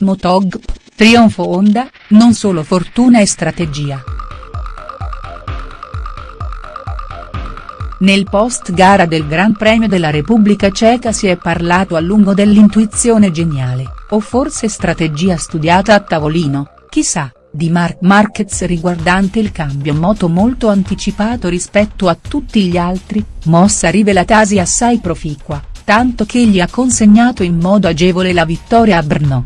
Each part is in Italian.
Motogp, trionfo Honda, non solo fortuna e strategia. Nel post gara del Gran Premio della Repubblica Ceca si è parlato a lungo dell'intuizione geniale, o forse strategia studiata a tavolino, chissà, di Marc Marquez riguardante il cambio moto molto anticipato rispetto a tutti gli altri, mossa rivelatasi assai proficua, tanto che gli ha consegnato in modo agevole la vittoria a Brno.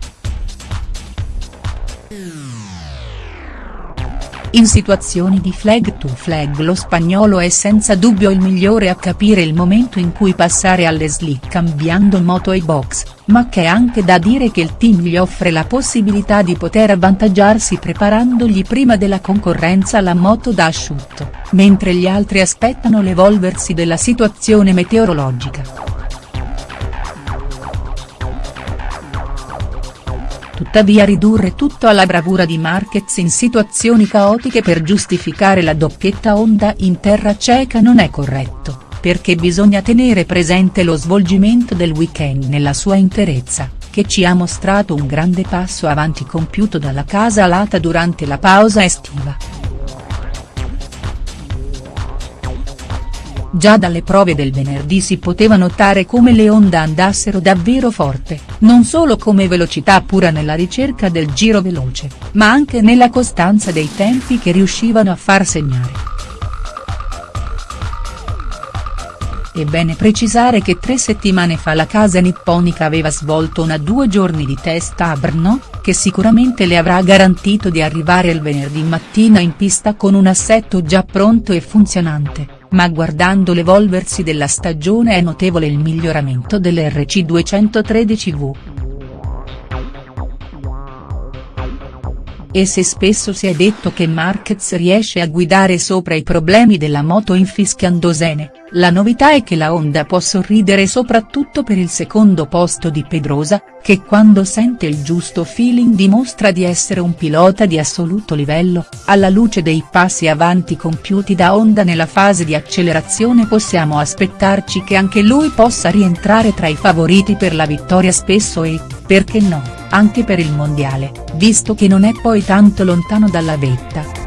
In situazioni di flag to flag lo spagnolo è senza dubbio il migliore a capire il momento in cui passare alle slick cambiando moto ai box, ma c'è anche da dire che il team gli offre la possibilità di poter avvantaggiarsi preparandogli prima della concorrenza la moto da asciutto, mentre gli altri aspettano l'evolversi della situazione meteorologica. Tuttavia ridurre tutto alla bravura di Marquez in situazioni caotiche per giustificare la doppietta Honda in terra ceca non è corretto, perché bisogna tenere presente lo svolgimento del weekend nella sua interezza, che ci ha mostrato un grande passo avanti compiuto dalla casa alata durante la pausa estiva. Già dalle prove del venerdì si poteva notare come le Honda andassero davvero forte, non solo come velocità pura nella ricerca del giro veloce, ma anche nella costanza dei tempi che riuscivano a far segnare. È bene precisare che tre settimane fa la casa nipponica aveva svolto una due giorni di testa a Brno, che sicuramente le avrà garantito di arrivare il venerdì mattina in pista con un assetto già pronto e funzionante ma guardando l'evolversi della stagione è notevole il miglioramento dell'RC 213V. E se spesso si è detto che Marquez riesce a guidare sopra i problemi della moto infischiandosene, la novità è che la Honda può sorridere soprattutto per il secondo posto di Pedrosa, che quando sente il giusto feeling dimostra di essere un pilota di assoluto livello, alla luce dei passi avanti compiuti da Honda nella fase di accelerazione possiamo aspettarci che anche lui possa rientrare tra i favoriti per la vittoria spesso e, perché no? anche per il mondiale, visto che non è poi tanto lontano dalla vetta.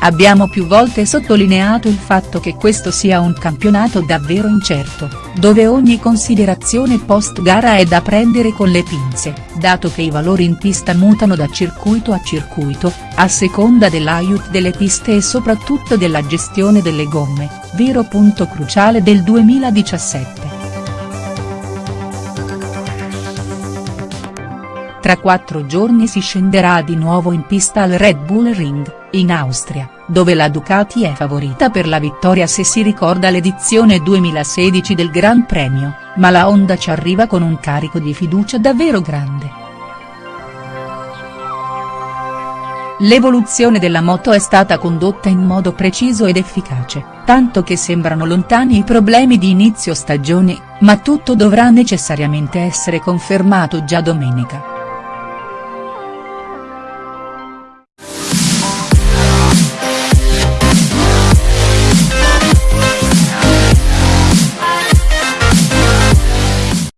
Abbiamo più volte sottolineato il fatto che questo sia un campionato davvero incerto, dove ogni considerazione post gara è da prendere con le pinze, dato che i valori in pista mutano da circuito a circuito, a seconda dell'aiut delle piste e soprattutto della gestione delle gomme, vero punto cruciale del 2017. Tra quattro giorni si scenderà di nuovo in pista al Red Bull Ring, in Austria, dove la Ducati è favorita per la vittoria se si ricorda l'edizione 2016 del Gran Premio, ma la Honda ci arriva con un carico di fiducia davvero grande. L'evoluzione della moto è stata condotta in modo preciso ed efficace, tanto che sembrano lontani i problemi di inizio stagione, ma tutto dovrà necessariamente essere confermato già domenica.